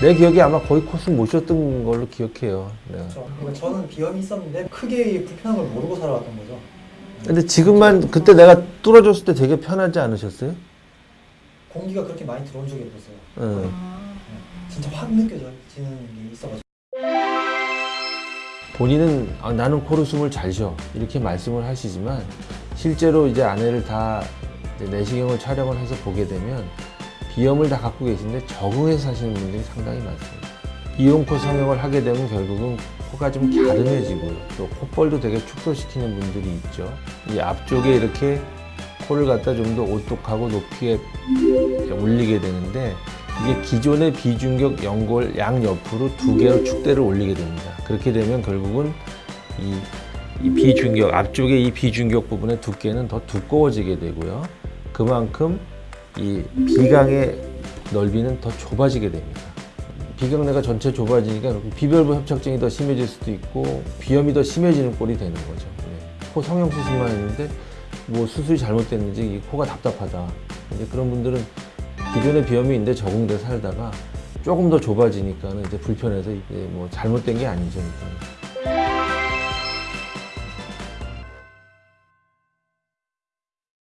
내 기억에 아마 거의 코스 못 쉬었던 걸로 기억해요. 내가. 그렇죠. 그러니까 저는 비염이 있었는데 크게 불편한 걸 모르고 살아왔던 거죠. 근데 지금만 그때 내가 뚫어줬을 때 되게 편하지 않으셨어요? 공기가 그렇게 많이 들어온 적이 없었어요. 응. 진짜 확 느껴지는 게 있어가지고. 본인은 아, 나는 코로 숨을 잘 쉬어 이렇게 말씀을 하시지만 실제로 이제 아내를 다 이제 내시경을 촬영을 해서 보게 되면 비염을 다 갖고 계신데 적응해서 사시는 분들이 상당히 많습니다. 이온코 성형을 하게 되면 결국은 코가 좀 갸름해지고 또 콧볼도 되게 축소시키는 분들이 있죠. 이 앞쪽에 이렇게 코를 갖다 좀 더 오똑하고 높게 올리게 되는데 이게 기존의 비중격 연골 양옆으로 두 개로 축대를 올리게 됩니다. 그렇게 되면 결국은 이, 이 비중격 앞쪽에 이 비중격 부분의 두께는 더 두꺼워지게 되고요. 그만큼 이 비강의 넓이는 더 좁아지게 됩니다. 비강내가 전체 좁아지니까 비별부 협착증이 더 심해질 수도 있고 비염이 더 심해지는 꼴이 되는 거죠. 네. 코 성형 수술만 했는데 뭐 수술이 잘못됐는지 이 코가 답답하다. 이제 그런 분들은 기존에 비염이 있는데 적응돼 살다가 조금 더 좁아지니까는 이제 불편해서 이게 뭐 잘못된 게 아니죠. 그러니까.